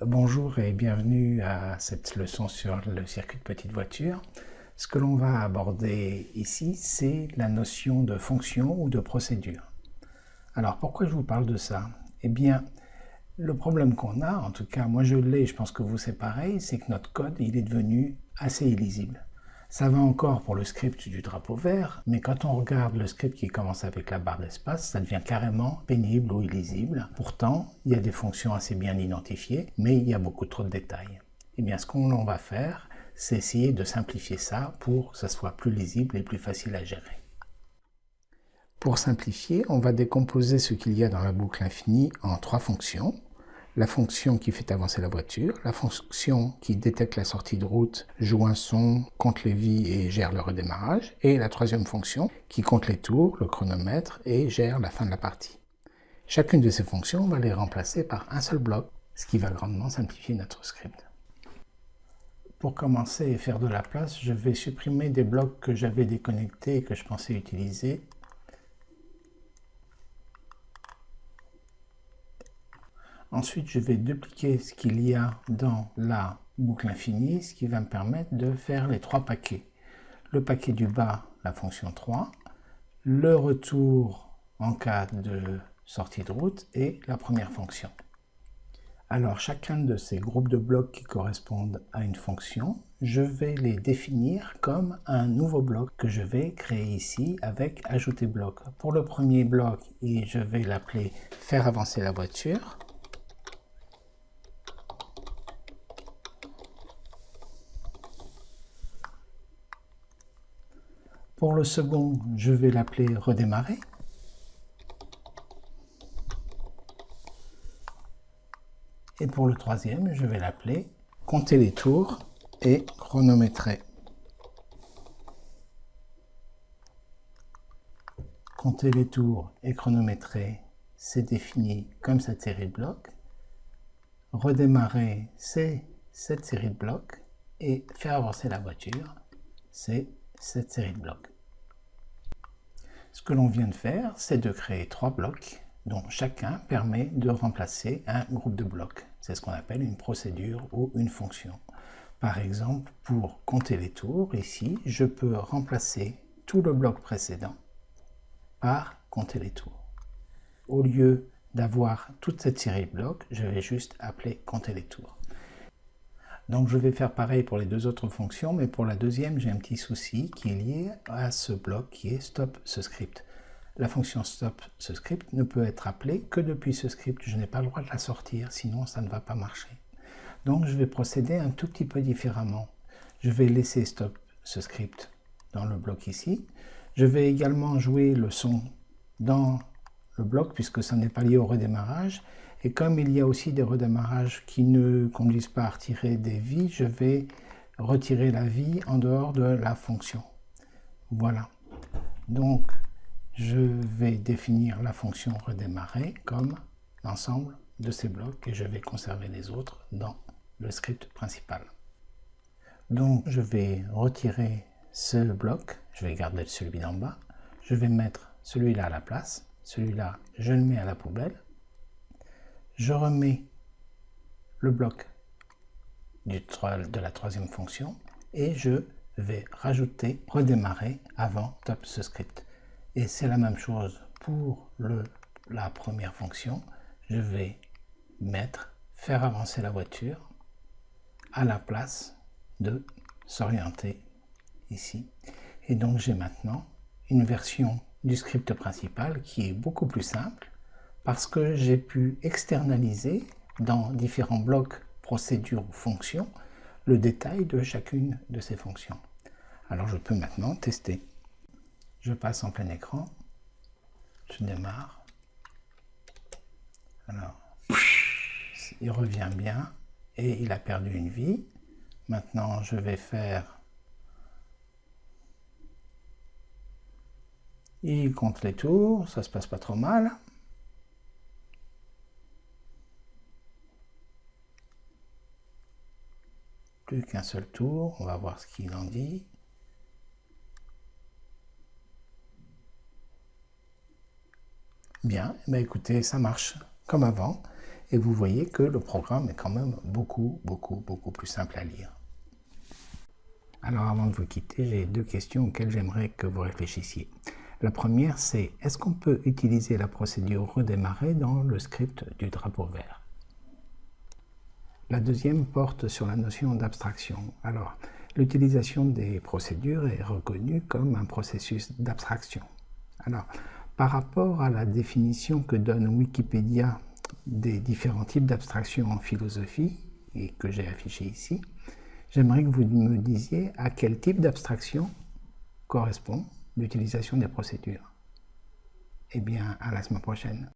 Bonjour et bienvenue à cette leçon sur le circuit de petite voiture. Ce que l'on va aborder ici, c'est la notion de fonction ou de procédure. Alors pourquoi je vous parle de ça? Eh bien, le problème qu'on a, en tout cas moi je l'ai, je pense que vous c'est pareil, c'est que notre code il est devenu assez illisible. Ça va encore pour le script du drapeau vert, mais quand on regarde le script qui commence avec la barre d'espace, ça devient carrément pénible ou illisible. Pourtant, il y a des fonctions assez bien identifiées, mais il y a beaucoup trop de détails. Eh bien, ce qu'on va faire, c'est essayer de simplifier ça pour que ça soit plus lisible et plus facile à gérer. Pour simplifier, on va décomposer ce qu'il y a dans la boucle infinie en trois fonctions la fonction qui fait avancer la voiture, la fonction qui détecte la sortie de route, joue un son, compte les vies et gère le redémarrage, et la troisième fonction qui compte les tours, le chronomètre et gère la fin de la partie. Chacune de ces fonctions, on va les remplacer par un seul bloc, ce qui va grandement simplifier notre script. Pour commencer et faire de la place, je vais supprimer des blocs que j'avais déconnectés et que je pensais utiliser Ensuite, je vais dupliquer ce qu'il y a dans la boucle infinie, ce qui va me permettre de faire les trois paquets. Le paquet du bas, la fonction 3, le retour en cas de sortie de route et la première fonction. Alors, chacun de ces groupes de blocs qui correspondent à une fonction, je vais les définir comme un nouveau bloc que je vais créer ici avec ajouter bloc. Pour le premier bloc, je vais l'appeler faire avancer la voiture. Pour le second, je vais l'appeler redémarrer. Et pour le troisième, je vais l'appeler compter les tours et chronométrer. Compter les tours et chronométrer, c'est défini comme cette série de blocs. Redémarrer, c'est cette série de blocs. Et faire avancer la voiture, c'est cette série de blocs. Ce que l'on vient de faire, c'est de créer trois blocs dont chacun permet de remplacer un groupe de blocs. C'est ce qu'on appelle une procédure ou une fonction. Par exemple, pour compter les tours, ici, je peux remplacer tout le bloc précédent par compter les tours. Au lieu d'avoir toute cette série de blocs, je vais juste appeler compter les tours. Donc je vais faire pareil pour les deux autres fonctions, mais pour la deuxième, j'ai un petit souci qui est lié à ce bloc qui est stop ce script. La fonction stop ce script ne peut être appelée que depuis ce script. Je n'ai pas le droit de la sortir, sinon ça ne va pas marcher. Donc je vais procéder un tout petit peu différemment. Je vais laisser stop ce script dans le bloc ici. Je vais également jouer le son dans le bloc puisque ça n'est pas lié au redémarrage et comme il y a aussi des redémarrages qui ne conduisent pas à retirer des vies, je vais retirer la vie en dehors de la fonction. Voilà. Donc, je vais définir la fonction redémarrer comme l'ensemble de ces blocs et je vais conserver les autres dans le script principal. Donc, je vais retirer ce bloc, je vais garder celui d'en bas, je vais mettre celui-là à la place, celui-là, je le mets à la poubelle, je remets le bloc de la troisième fonction et je vais rajouter redémarrer avant top ce script. Et c'est la même chose pour le, la première fonction. Je vais mettre faire avancer la voiture à la place de s'orienter ici. Et donc j'ai maintenant une version du script principal qui est beaucoup plus simple parce que j'ai pu externaliser dans différents blocs, procédures ou fonctions le détail de chacune de ces fonctions. Alors je peux maintenant tester. Je passe en plein écran, je démarre. Alors, il revient bien et il a perdu une vie. Maintenant, je vais faire... Il compte les tours, ça se passe pas trop mal. plus qu'un seul tour. On va voir ce qu'il en dit. Bien, bah écoutez, ça marche comme avant. et vous voyez que le programme est quand même beaucoup, beaucoup, beaucoup plus simple à lire. Alors avant de vous quitter, j'ai deux questions auxquelles j'aimerais que vous réfléchissiez. La première, c'est est-ce qu'on peut utiliser la procédure redémarrer dans le script du drapeau vert? La deuxième porte sur la notion d'abstraction. Alors, l'utilisation des procédures est reconnue comme un processus d'abstraction. Alors, par rapport à la définition que donne Wikipédia des différents types d'abstraction en philosophie, et que j'ai affiché ici, j'aimerais que vous me disiez à quel type d'abstraction correspond l'utilisation des procédures. Eh bien, à la semaine prochaine.